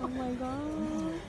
oh my god.